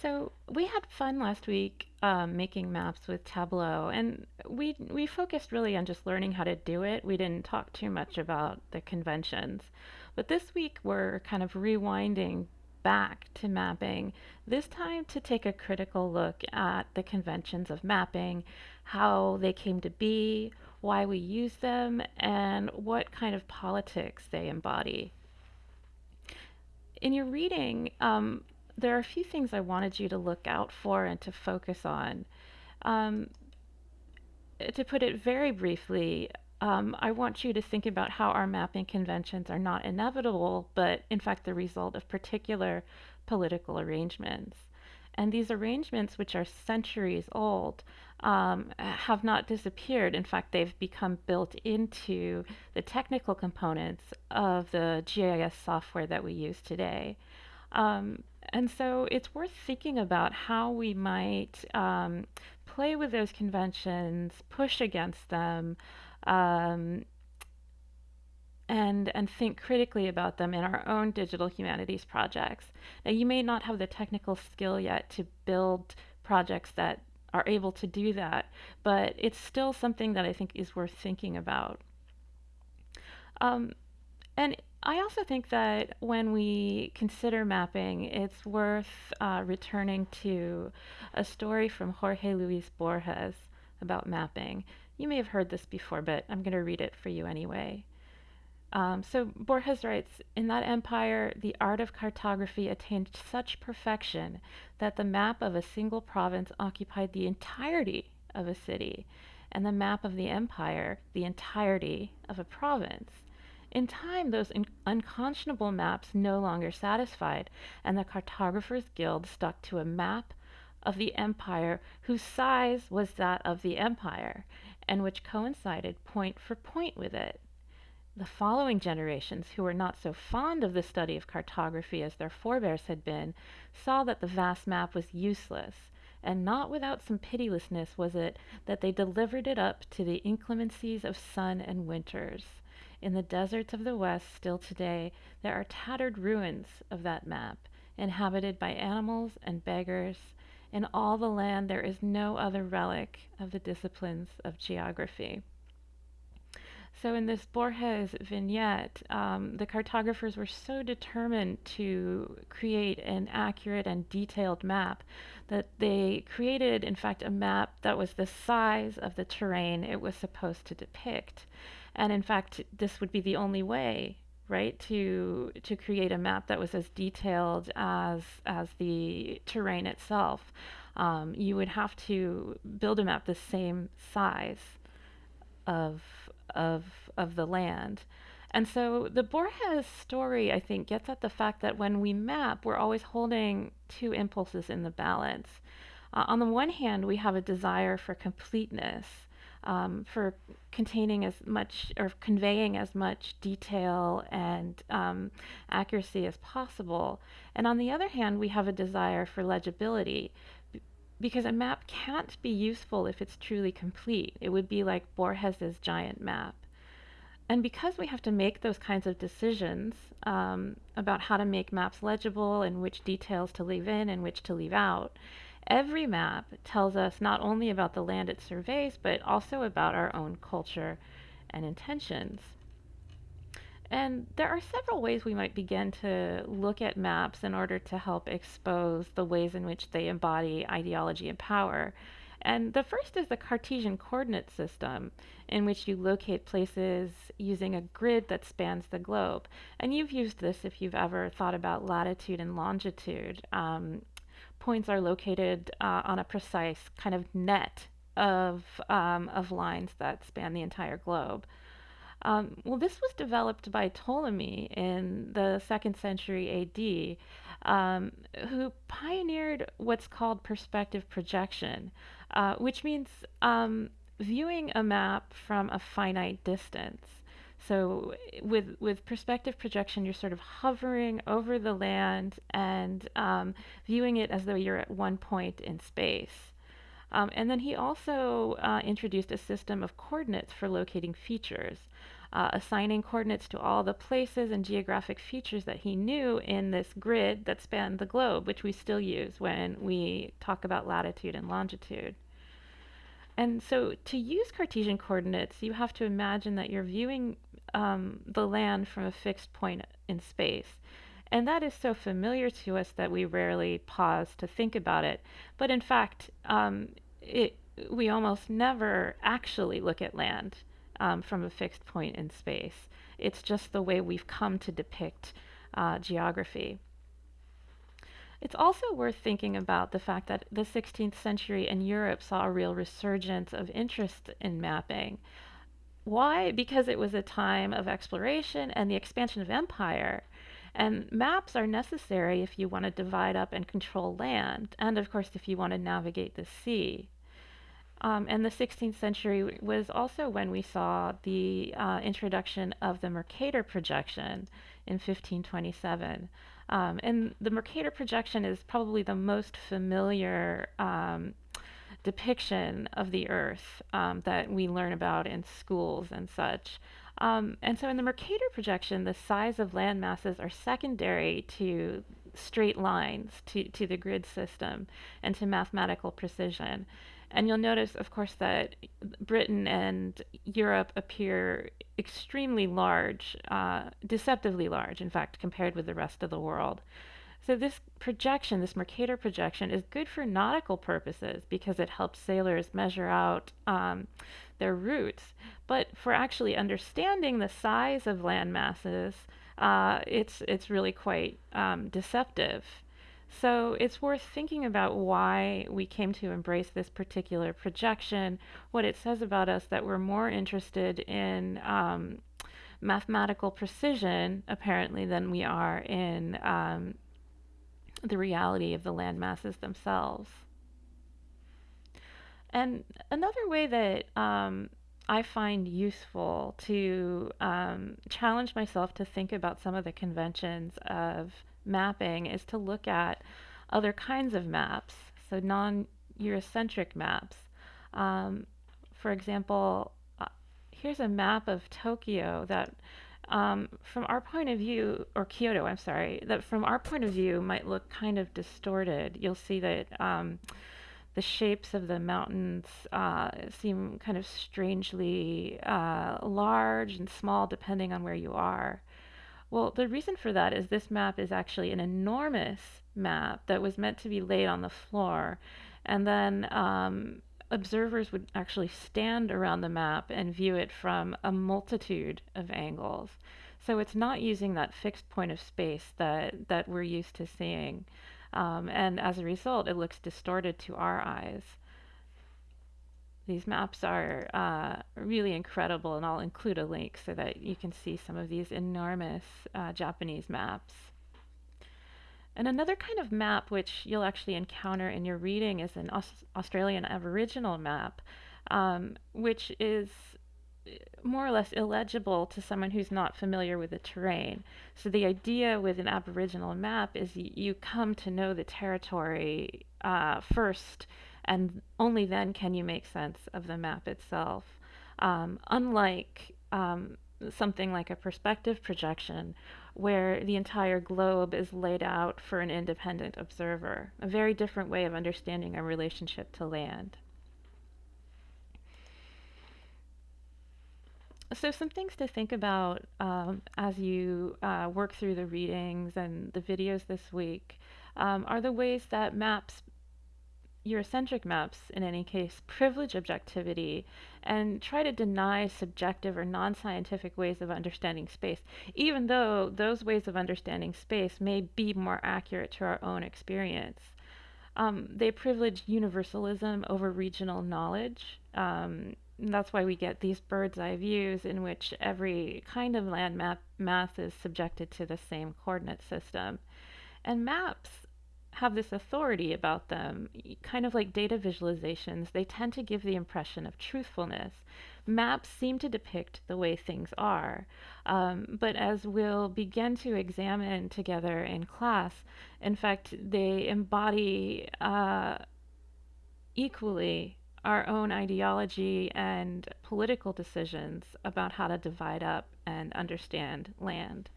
So we had fun last week um, making maps with Tableau, and we we focused really on just learning how to do it. We didn't talk too much about the conventions, but this week we're kind of rewinding back to mapping. This time to take a critical look at the conventions of mapping, how they came to be, why we use them, and what kind of politics they embody. In your reading, um, there are a few things I wanted you to look out for and to focus on. Um, to put it very briefly, um, I want you to think about how our mapping conventions are not inevitable, but in fact the result of particular political arrangements. And these arrangements, which are centuries old, um, have not disappeared. In fact, they've become built into the technical components of the GIS software that we use today. Um, and so it's worth thinking about how we might um, play with those conventions, push against them, um, and and think critically about them in our own digital humanities projects. Now, you may not have the technical skill yet to build projects that are able to do that, but it's still something that I think is worth thinking about. Um, and I also think that when we consider mapping, it's worth uh, returning to a story from Jorge Luis Borges about mapping. You may have heard this before, but I'm going to read it for you anyway. Um, so Borges writes In that empire, the art of cartography attained such perfection that the map of a single province occupied the entirety of a city, and the map of the empire the entirety of a province. In time, those in- unconscionable maps no longer satisfied, and the Cartographers Guild stuck to a map of the empire whose size was that of the empire, and which coincided point for point with it. The following generations, who were not so fond of the study of cartography as their forebears had been, saw that the vast map was useless, and not without some pitilessness was it that they delivered it up to the inclemencies of sun and winters. In the deserts of the West, still today, there are tattered ruins of that map, inhabited by animals and beggars. In all the land, there is no other relic of the disciplines of geography. So, in this Borges vignette, um, the cartographers were so determined to create an accurate and detailed map that they created, in fact, a map that was the size of the terrain it was supposed to depict. And in fact, this would be the only way right to to create a map that was as detailed as as the terrain itself um, you would have to build a map the same size of of of the land and so the Borges story, I think, gets at the fact that when we map, we're always holding two impulses in the balance. Uh, on the one hand, we have a desire for completeness, um, for containing as much or conveying as much detail and um, accuracy as possible. And on the other hand, we have a desire for legibility because a map can't be useful if it's truly complete. It would be like Borges's giant map. And because we have to make those kinds of decisions um, about how to make maps legible and which details to leave in and which to leave out, Every map tells us not only about the land it surveys, but also about our own culture and intentions. And there are several ways we might begin to look at maps in order to help expose the ways in which they embody ideology and power. And the first is the Cartesian coordinate system, in which you locate places using a grid that spans the globe. And you've used this if you've ever thought about latitude and longitude. Um, points are located uh, on a precise kind of net of, um, of lines that span the entire globe. Um, well, this was developed by Ptolemy in the second century AD, um, who pioneered what's called perspective projection, uh, which means um, viewing a map from a finite distance. So with with perspective projection, you're sort of hovering over the land and um, viewing it as though you're at one point in space. Um, and then he also uh, introduced a system of coordinates for locating features. uh, assigning coordinates to all the places and geographic features that he knew in this grid that spanned the globe, which we still use when we talk about latitude and longitude. And so to use Cartesian coordinates, you have to imagine that you're viewing um, the land from a fixed point in space. And that is so familiar to us that we rarely pause to think about it. But in fact, um, it, we almost never actually look at land um, from a fixed point in space. It's just the way we've come to depict uh, geography. It's also worth thinking about the fact that the 16th century in Europe saw a real resurgence of interest in mapping. Why? Because it was a time of exploration and the expansion of empire. And maps are necessary if you want to divide up and control land, and of course, if you want to navigate the sea. Um, and the 16th century was also when we saw the uh, introduction of the Mercator projection in 1527. Um, and the Mercator projection is probably the most familiar um, depiction of the Earth um, that we learn about in schools and such. Um, and so in the Mercator projection, the size of land masses are secondary to straight lines, to, to the grid system, and to mathematical precision. And you'll notice, of course, that Britain and Europe appear extremely large, uh, deceptively large, in fact, compared with the rest of the world. So this projection, this Mercator projection, is good for nautical purposes because it helps sailors measure out um, their routes. But for actually understanding the size of land masses, uh, it's it's really quite um, deceptive. So it's worth thinking about why we came to embrace this particular projection, what it says about us that we're more interested in um, mathematical precision, apparently, than we are in um, the reality of the land masses themselves. And another way that um, I find useful to um, challenge myself to think about some of the conventions of mapping is to look at other kinds of maps, so non Eurocentric maps. Um, for example, uh, here's a map of Tokyo that um, from our point of view, or Kyoto, I'm sorry, that from our point of view might look kind of distorted. You'll see that um, the shapes of the mountains uh, seem kind of strangely uh, large and small depending on where you are. Well, the reason for that is this map is actually an enormous map that was meant to be laid on the floor. And then um, observers would actually stand around the map and view it from a multitude of angles. So it's not using that fixed point of space that, that we're used to seeing. Um, and as a result, it looks distorted to our eyes. These maps are uh, really incredible, and I'll include a link so that you can see some of these enormous uh, Japanese maps. And another kind of map which you'll actually encounter in your reading is an Aus Australian Aboriginal map, um, which is uh, more or less illegible to someone who's not familiar with the terrain. So the idea with an Aboriginal map is you come to know the territory uh, first, and only then can you make sense of the map itself. Um, unlike um, something like a perspective projection, where the entire globe is laid out for an independent observer, a very different way of understanding our relationship to land. So, some things to think about um, as you uh, work through the readings and the videos this week um, are the ways that maps Eurocentric maps, in any case, privilege objectivity and try to deny subjective or non scientific ways of understanding space, even though those ways of understanding space may be more accurate to our own experience. Um, they privilege universalism over regional knowledge. Um, that's why we get these bird's eye views in which every kind of land map mass is subjected to the same coordinate system. And maps have this authority about them, kind of like data visualizations, they tend to give the impression of truthfulness. Maps seem to depict the way things are, um, but as we'll begin to examine together in class, in fact, they embody uh, equally our own ideology and political decisions about how to divide up and understand land.